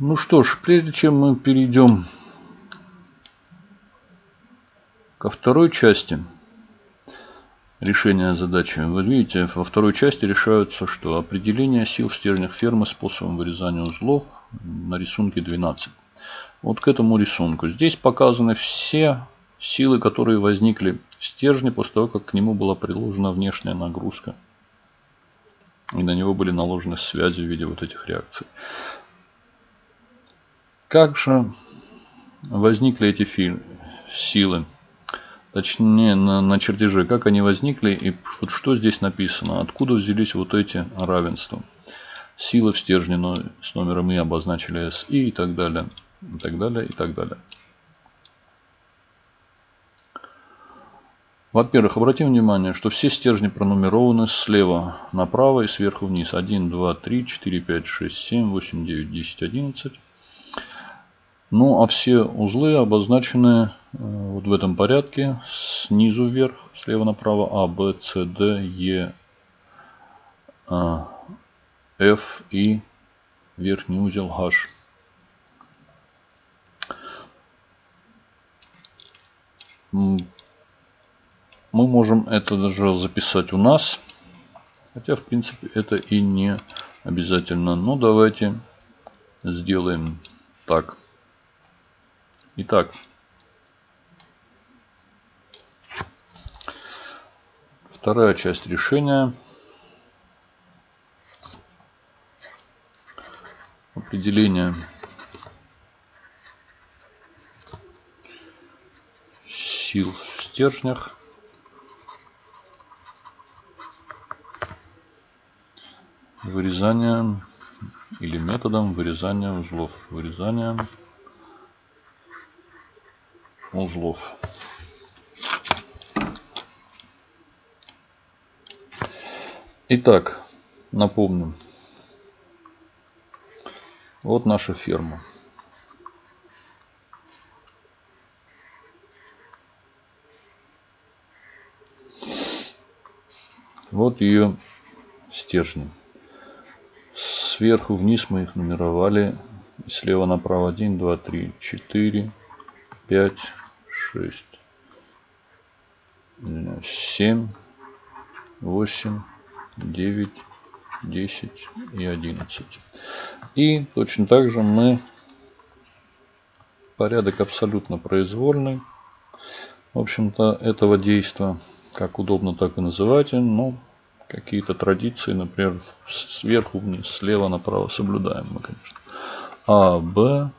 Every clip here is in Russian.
Ну что ж, прежде чем мы перейдем ко второй части решения задачи, вы видите, во второй части решаются, что определение сил в стержнях фермы способом вырезания узлов на рисунке 12. Вот к этому рисунку. Здесь показаны все силы, которые возникли в стержне после того, как к нему была приложена внешняя нагрузка. И на него были наложены связи в виде вот этих реакций. Как же возникли эти силы? Точнее, на, на чертеже, как они возникли и что здесь написано, откуда взялись вот эти равенства. Силы в стержне с номером И обозначили SI и так далее, и так далее, и так далее. Во-первых, обратим внимание, что все стержни пронумерованы слева направо и сверху вниз. 1, 2, 3, 4, 5, 6, 7, 8, 9, 10, 11. Ну, а все узлы обозначены э, вот в этом порядке. Снизу вверх, слева направо. А, Б, С, Д, Е, а, F и верхний узел H. Мы можем это даже записать у нас. Хотя, в принципе, это и не обязательно. Но давайте сделаем так. Итак, вторая часть решения. Определение сил в стержнях. Вырезание или методом вырезания узлов. Вырезание узлов. Итак, напомню. Вот наша ферма. Вот ее стержни. Сверху вниз мы их нумеровали. Слева направо 1, 2, 3, 4, 5, 6, 7, 8, 9, 10 и 11. И точно так же мы порядок абсолютно произвольный. В общем-то, этого действия, как удобно, так и называйте, но какие-то традиции, например, сверху вниз, слева направо соблюдаем мы, конечно. А, Б,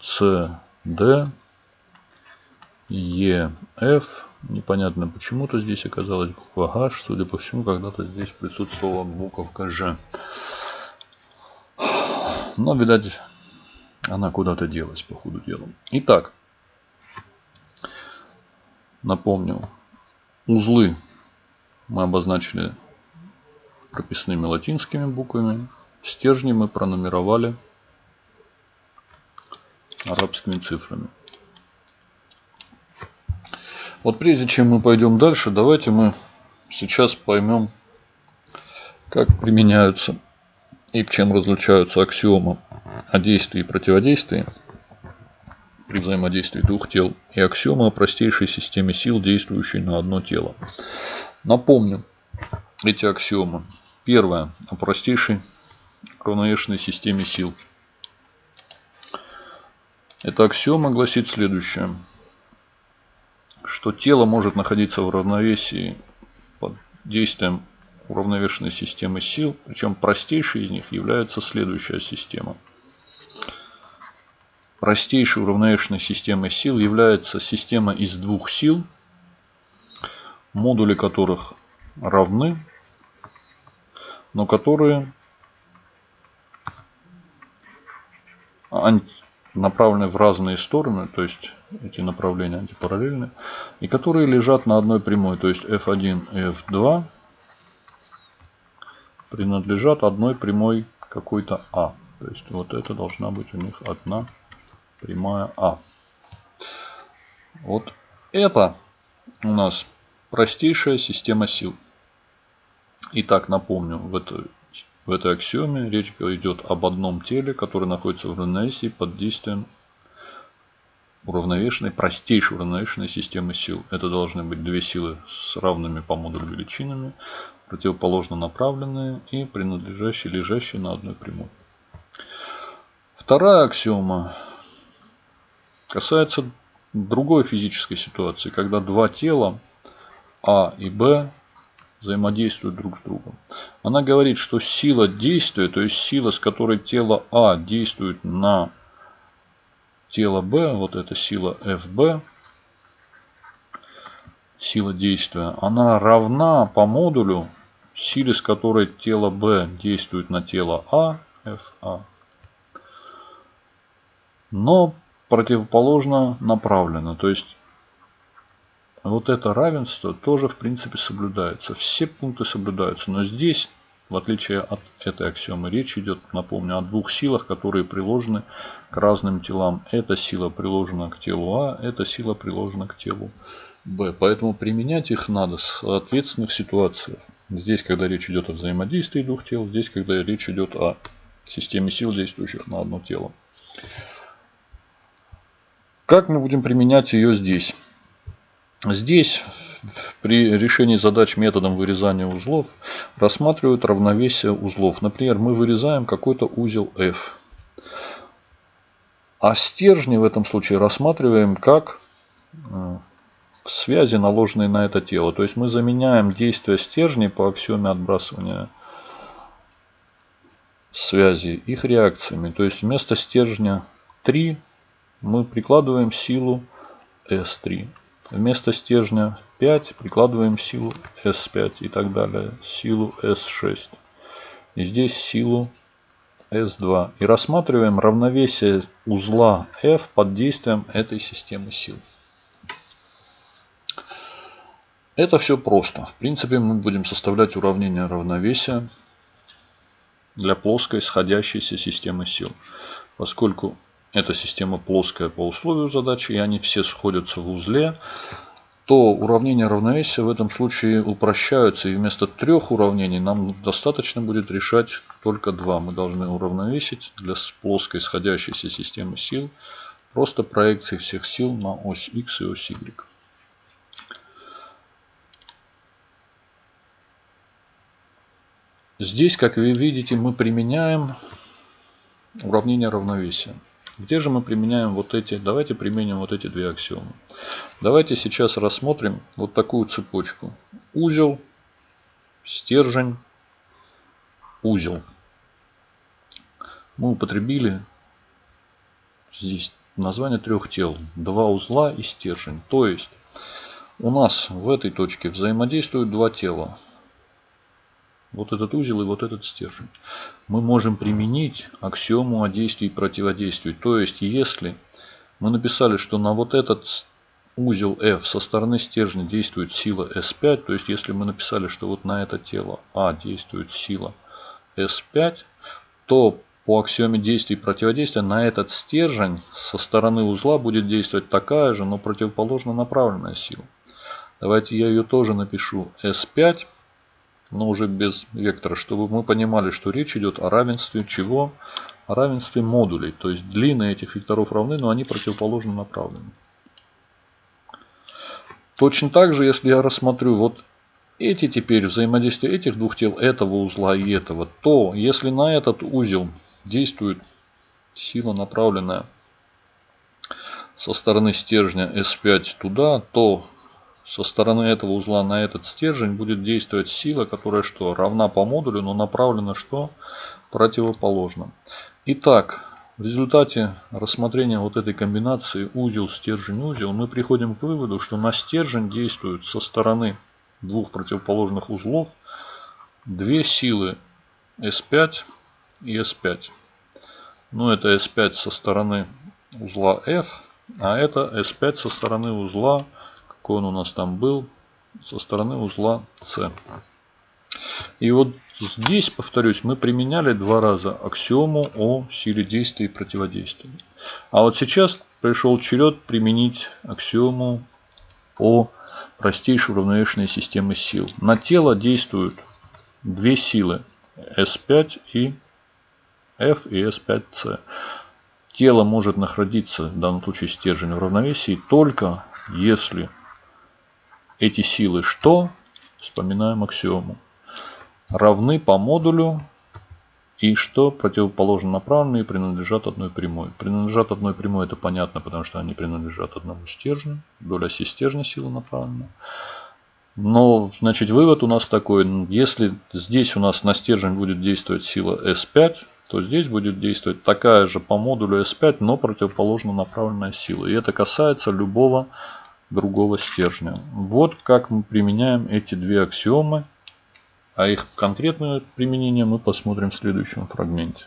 С, Д, ЕФ. Непонятно почему-то здесь оказалась буква H. Судя по всему, когда-то здесь присутствовала буковка Ж. Но, видать, она куда-то делась по ходу дела. Итак, напомню, узлы мы обозначили прописными латинскими буквами. Стержни мы пронумеровали арабскими цифрами. Вот прежде чем мы пойдем дальше, давайте мы сейчас поймем, как применяются и чем различаются аксиомы о действии и противодействии при взаимодействии двух тел и аксиомы о простейшей системе сил, действующей на одно тело. Напомню эти аксиомы. Первое. О простейшей равновешенной системе сил. Эта аксиома гласит следующее что тело может находиться в равновесии под действием уравновешенной системы сил. Причем простейшей из них является следующая система. Простейшей уравновешенной системой сил является система из двух сил, модули которых равны, но которые направлены в разные стороны, то есть эти направления антипараллельны, и которые лежат на одной прямой, то есть f1 и f2 принадлежат одной прямой какой-то а. То есть вот это должна быть у них одна прямая а. Вот это у нас простейшая система сил. Итак, напомню, в этой В этой аксиоме речь идет об одном теле, которое находится в равновесии под действием уравновешенной, простейшей уравновешенной системы сил. Это должны быть две силы с равными по модулю величинами, противоположно направленные и принадлежащие, лежащие на одной прямой. Вторая аксиома касается другой физической ситуации, когда два тела А и Б взаимодействуют друг с другом. Она говорит, что сила действия, то есть сила, с которой тело А действует на тело B, вот эта сила FB, сила действия, она равна по модулю силе, с которой тело B действует на тело А, FA, но противоположно направлено. То есть вот это равенство тоже в принципе соблюдается. Все пункты соблюдаются. Но здесь, в отличие от этой аксиомы, речь идет, напомню, о двух силах, которые приложены к разным телам. Эта сила приложена к телу А, эта сила приложена к телу Б. Поэтому применять их надо в соответственных ситуациях. Здесь, когда речь идет о взаимодействии двух тел, здесь, когда речь идет о системе сил, действующих на одно тело. Как мы будем применять ее здесь? Здесь при решении задач методом вырезания узлов рассматривают равновесие узлов. Например, мы вырезаем какой-то узел F. А стержни в этом случае рассматриваем как э, связи, наложенные на это тело. То есть мы заменяем действия стержней по аксиоме отбрасывания связи их реакциями. То есть вместо стержня 3 мы прикладываем силу S3. Вместо стержня 5 прикладываем силу S5 и так далее. Силу S6. И здесь силу S2. И рассматриваем равновесие узла F под действием этой системы сил. Это все просто. В принципе, мы будем составлять уравнение равновесия для плоской сходящейся системы сил. Поскольку эта система плоская по условию задачи, и они все сходятся в узле, то уравнения равновесия в этом случае упрощаются. И вместо трех уравнений нам достаточно будет решать только два. Мы должны уравновесить для плоской сходящейся системы сил просто проекции всех сил на ось x и ось y. Здесь, как вы видите, мы применяем уравнение равновесия. Где же мы применяем вот эти? Давайте применим вот эти две аксиомы. Давайте сейчас рассмотрим вот такую цепочку. Узел, стержень, узел. Мы употребили здесь название трех тел. Два узла и стержень. То есть у нас в этой точке взаимодействуют два тела вот этот узел и вот этот стержень. Мы можем применить аксиому о действии и противодействии. То есть, если мы написали, что на вот этот узел F со стороны стержня действует сила S5, то есть, если мы написали, что вот на это тело А действует сила S5, то по аксиоме действия и противодействия на этот стержень со стороны узла будет действовать такая же, но противоположно направленная сила. Давайте я ее тоже напишу S5 но уже без вектора, чтобы мы понимали, что речь идет о равенстве чего? О равенстве модулей. То есть длины этих векторов равны, но они противоположно направлены. Точно так же, если я рассмотрю вот эти теперь взаимодействие этих двух тел, этого узла и этого, то если на этот узел действует сила направленная со стороны стержня S5 туда, то со стороны этого узла на этот стержень будет действовать сила, которая что? Равна по модулю, но направлена что? Противоположно. Итак, в результате рассмотрения вот этой комбинации узел, стержень, узел, мы приходим к выводу, что на стержень действуют со стороны двух противоположных узлов две силы S5 и S5. Ну, это S5 со стороны узла F, а это S5 со стороны узла какой он у нас там был, со стороны узла С. И вот здесь, повторюсь, мы применяли два раза аксиому о силе действия и противодействия. А вот сейчас пришел черед применить аксиому о простейшей уравновешенной системе сил. На тело действуют две силы S5 и F и S5C. Тело может находиться, в данном случае стержень, в равновесии только если эти силы что? Вспоминаем аксиому. Равны по модулю и что противоположно направленные принадлежат одной прямой. Принадлежат одной прямой, это понятно, потому что они принадлежат одному стержню. Доля оси стержня сила направлена. Но, значит, вывод у нас такой. Если здесь у нас на стержень будет действовать сила S5, то здесь будет действовать такая же по модулю S5, но противоположно направленная сила. И это касается любого другого стержня. Вот как мы применяем эти две аксиомы. А их конкретное применение мы посмотрим в следующем фрагменте.